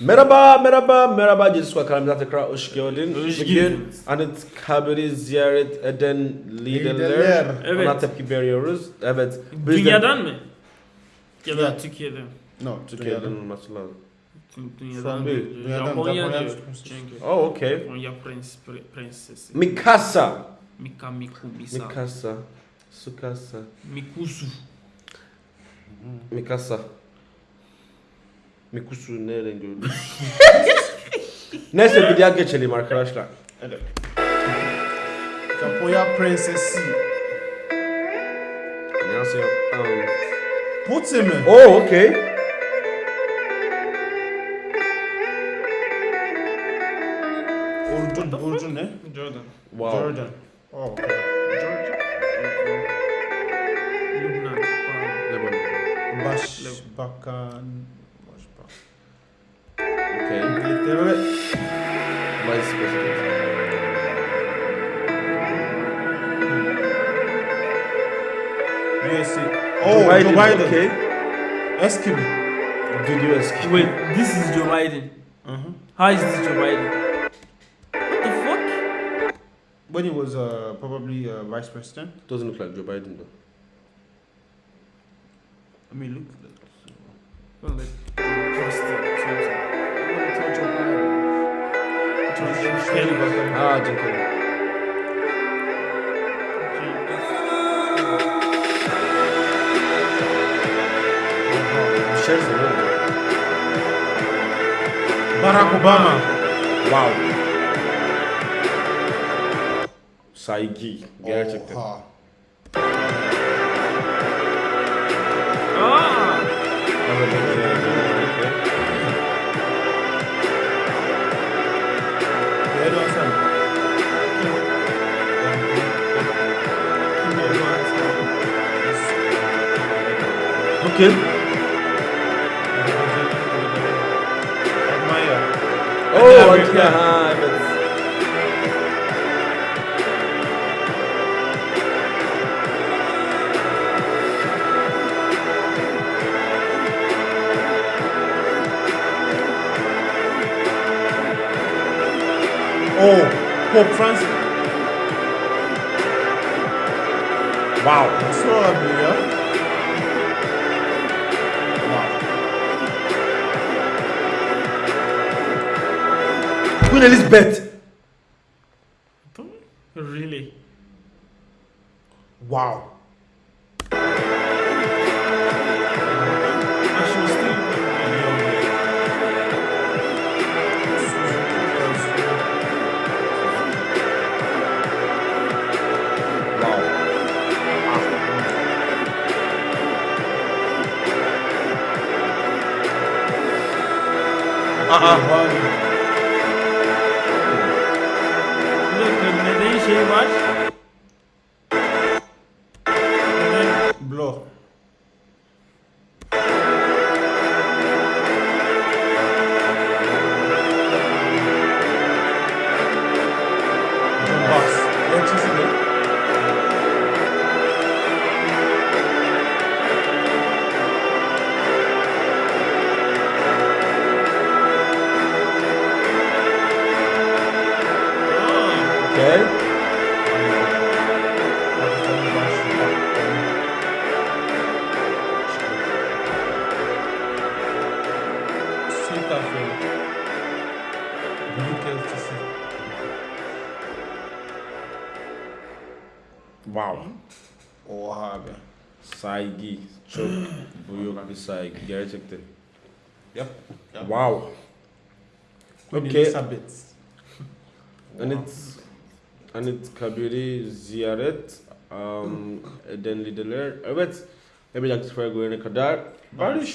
Merhaba, merhaba, merhaba. Cesuska kanalımıza tekrar hoş geldin. Hoş Bugün geldiniz. Anıtkabir'i ziyaret eden liderler, Liderler. Evet. ona tepki veriyoruz. Evet. biz de- Dünyadan mı? Ya da. Türkiye'den. No, Türkiye'den olması lazım. Dünyadan. değil. Dünyadan, Japonya Japonya diyor. çıkmış. Çünkü Oh, okay. Japonya prens, pre, prensesi. Mikasa. Mika Miku Misa. Mikasa. Sukasa. Mikusu. Mikasa. Mikusu nereden gördün? Neyse videoya geçelim arkadaşlar. Evet. Japonya prensesi. Um, Putze mi? oh, okay. Orjun, Orjun ne? Jordan. Wow. Jordan. Oh, okay. Georgia. Lübnan. Lebanon. Başbakan. Başbakan. Okay. İngiltere. Vice President. USA. Oh, Joe Biden. Okay. Eski mi? Video eski. Wait, this is Joe Biden. Uh-huh. How is this Joe Biden? What the fuck? When he was uh, probably uh, vice president. Doesn't look like Joe Biden though. I mean, look. Well, like, Carrey. Düşersin oğlum. Barack Obama. Wow. Saygı. Gerçekten. Oha. Okay. Oh, okay. Aha. Oh, Pope Francis. Wow. Nasıl olabilir? Queen Elizabeth. Really? Wow. I G what? And. Okay. Elçisi. Wow. Oha abi. Saygı. Çok büyük bir saygı. Gerçekten. Yap. yap. Wow. Okay. Elizabeth. Anıt, Anıtkabir'i ziyaret um, eden liderler. Evet. Yapacak sefer görene kadar barış